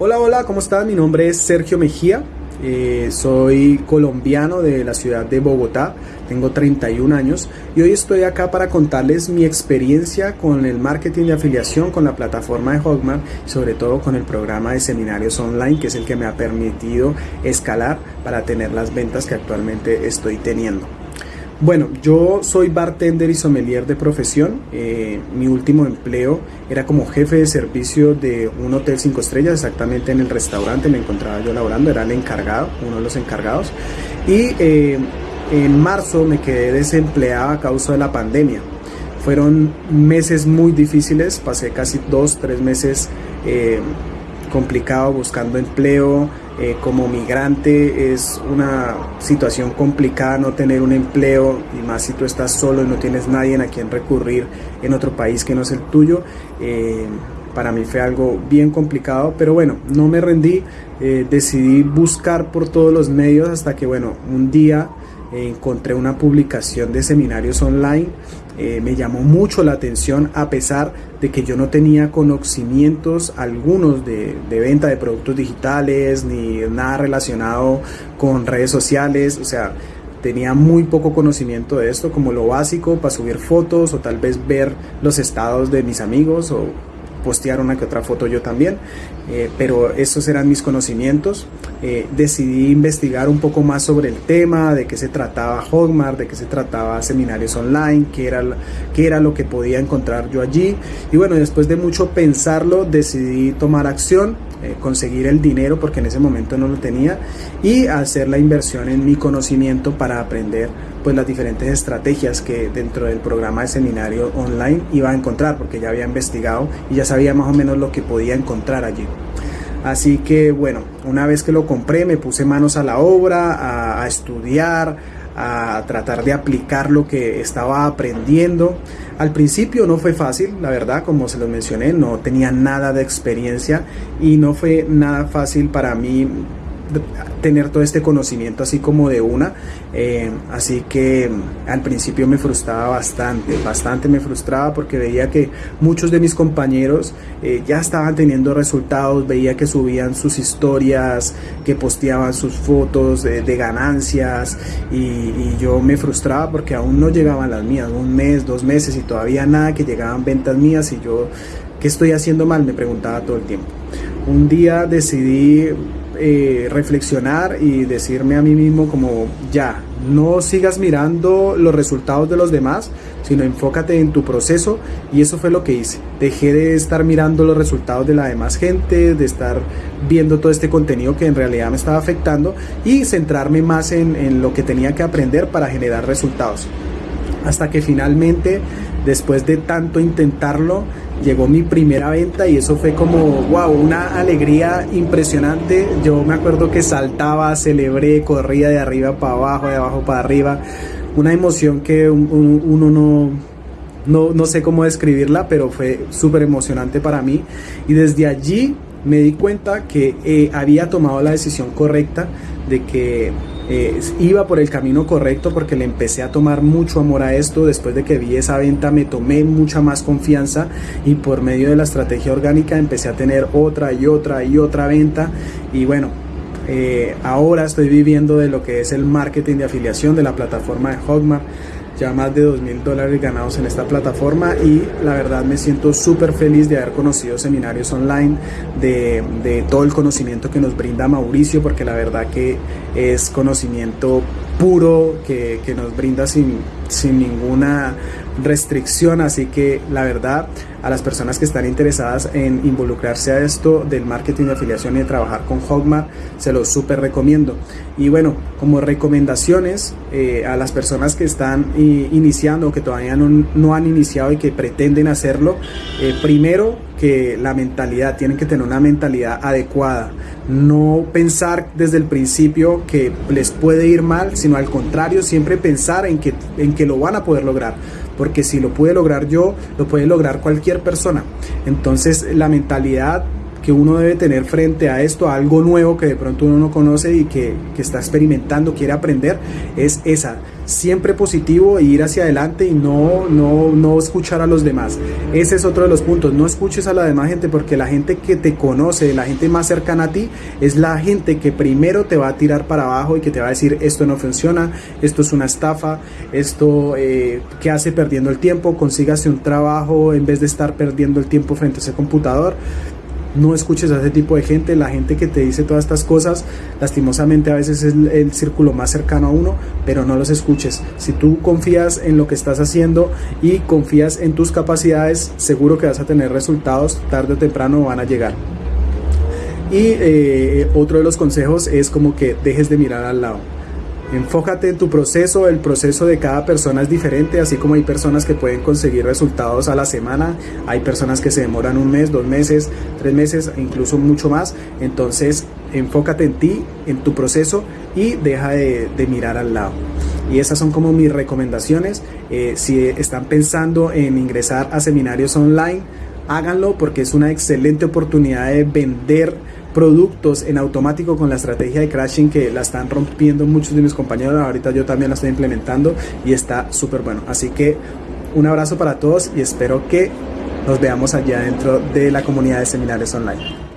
Hola, hola, ¿cómo están? Mi nombre es Sergio Mejía, eh, soy colombiano de la ciudad de Bogotá, tengo 31 años y hoy estoy acá para contarles mi experiencia con el marketing de afiliación, con la plataforma de Hotmart y sobre todo con el programa de seminarios online que es el que me ha permitido escalar para tener las ventas que actualmente estoy teniendo. Bueno, yo soy bartender y sommelier de profesión. Eh, mi último empleo era como jefe de servicio de un hotel cinco estrellas, exactamente en el restaurante me encontraba yo laborando, era el encargado, uno de los encargados. Y eh, en marzo me quedé desempleado a causa de la pandemia. Fueron meses muy difíciles, pasé casi dos, tres meses eh, complicado buscando empleo, eh, como migrante es una situación complicada no tener un empleo y más si tú estás solo y no tienes nadie a quien recurrir en otro país que no es el tuyo. Eh, para mí fue algo bien complicado, pero bueno, no me rendí, eh, decidí buscar por todos los medios hasta que bueno, un día encontré una publicación de seminarios online, eh, me llamó mucho la atención a pesar de que yo no tenía conocimientos algunos de, de, venta de productos digitales ni nada relacionado con redes sociales, o sea, tenía muy poco conocimiento de esto, como lo básico para subir fotos o tal vez ver los estados de mis amigos o postear una otra foto yo también, eh, pero esos eran mis conocimientos. Eh, decidí investigar un poco más sobre el tema, de qué se trataba Hotmart, de qué se trataba seminarios online, qué era, qué era lo que podía encontrar yo allí. Y bueno, después de mucho pensarlo, decidí tomar acción, eh, conseguir el dinero porque en ese momento no lo tenía y hacer la inversión en mi conocimiento para aprender pues las diferentes estrategias que dentro del programa de seminario online iba a encontrar porque ya había investigado y ya sabía más o menos lo que podía encontrar allí. Así que bueno, una vez que lo compré me puse manos a la obra, a, estudiar, a tratar de aplicar lo que estaba aprendiendo. Al principio no fue fácil, la verdad, como se lo mencioné, no tenía nada de experiencia y no fue nada fácil para mí tener todo este conocimiento así como de una. Eh, así que mm, al principio me frustraba bastante, bastante me frustraba porque veía que muchos de mis compañeros eh, ya estaban teniendo resultados, veía que subían sus historias, que posteaban sus fotos de, ganancias y, y, yo me frustraba porque aún no llegaban las mías, un mes, dos meses y todavía nada que llegaban ventas mías y yo, ¿qué estoy haciendo mal? Me preguntaba todo el tiempo. Un día decidí eh, reflexionar y decirme a mí mismo como ya, no sigas mirando los resultados de los demás, sino enfócate en tu proceso y eso fue lo que hice. Dejé de estar mirando los resultados de la demás gente, de estar viendo todo este contenido que en realidad me estaba afectando y centrarme más en, en lo que tenía que aprender para generar resultados. Hasta que finalmente, después de tanto intentarlo, llegó mi primera venta y eso fue como, wow, una alegría impresionante. Yo me acuerdo que saltaba, celebré, corría de arriba para abajo, de abajo para arriba. Una emoción que uno no, no, no sé cómo describirla, pero fue súper emocionante para mí. Y desde allí me di cuenta que eh, había tomado la decisión correcta de que eh, iba por el camino correcto porque le empecé a tomar mucho amor a esto. Después de que vi esa venta me tomé mucha más confianza y por medio de la estrategia orgánica empecé a tener otra y otra y otra venta. Y bueno, eh, ahora estoy viviendo de lo que es el marketing de afiliación de la plataforma de Hotmart ya más de dos mil dólares ganados en esta plataforma y la verdad me siento súper feliz de haber conocido seminarios online, de, de, todo el conocimiento que nos brinda Mauricio, porque la verdad que es conocimiento puro que, que nos brinda sin, sin ninguna restricción, así que la verdad a las personas que están interesadas en involucrarse a esto del marketing de afiliación y de trabajar con Hotmart, se los súper recomiendo. Y bueno, como recomendaciones eh, a las personas que están iniciando o que todavía no, no, han iniciado y que pretenden hacerlo, eh, primero que la mentalidad, tienen que tener una mentalidad adecuada, no pensar desde el principio que les puede ir mal, sino al contrario, siempre pensar en que, en que lo van a poder lograr porque si lo pude lograr yo, lo puede lograr cualquier persona. Entonces la mentalidad que uno debe tener frente a esto, algo nuevo que de pronto uno no conoce y que, que está experimentando, quiere aprender, es esa siempre positivo e ir hacia adelante y no, no, no escuchar a los demás. Ese es otro de los puntos. No escuches a la demás gente porque la gente que te conoce, la gente más cercana a ti, es la gente que primero te va a tirar para abajo y que te va a decir esto no funciona, esto es una estafa, esto eh, que hace perdiendo el tiempo, consígase un trabajo en vez de estar perdiendo el tiempo frente a ese computador no escuches a ese tipo de gente, la gente que te dice todas estas cosas, lastimosamente a veces es el, círculo más cercano a uno, pero no los escuches. Si tú confías en lo que estás haciendo y confías en tus capacidades, seguro que vas a tener resultados, tarde o temprano van a llegar. Y eh, otro de los consejos es como que dejes de mirar al lado Enfócate en tu proceso, el proceso de cada persona es diferente, así como hay personas que pueden conseguir resultados a la semana, hay personas que se demoran un mes, dos meses, tres meses, e incluso mucho más. Entonces, enfócate en ti, en tu proceso y deja de, mirar al lado. Y esas son como mis recomendaciones. Eh, si están pensando en ingresar a seminarios online, háganlo porque es una excelente oportunidad de vender productos en automático con la estrategia de crashing que la están rompiendo muchos de mis compañeros. Ahorita yo también la estoy implementando y está súper bueno. Así que un abrazo para todos y espero que nos veamos allá dentro de la comunidad de seminarios online.